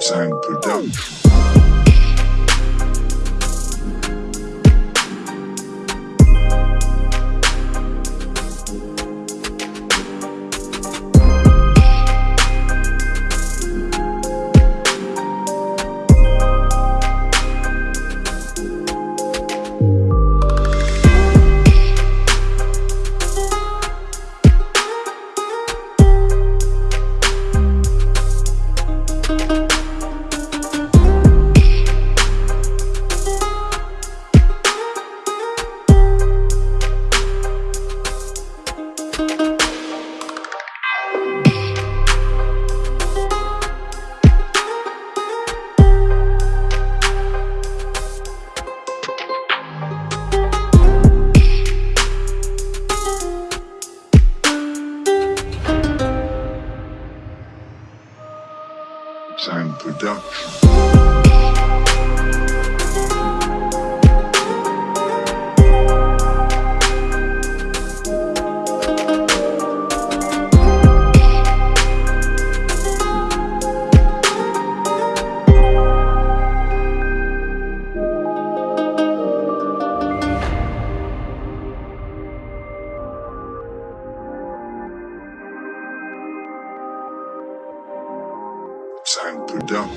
Time Production. Sound Production. Sound Production.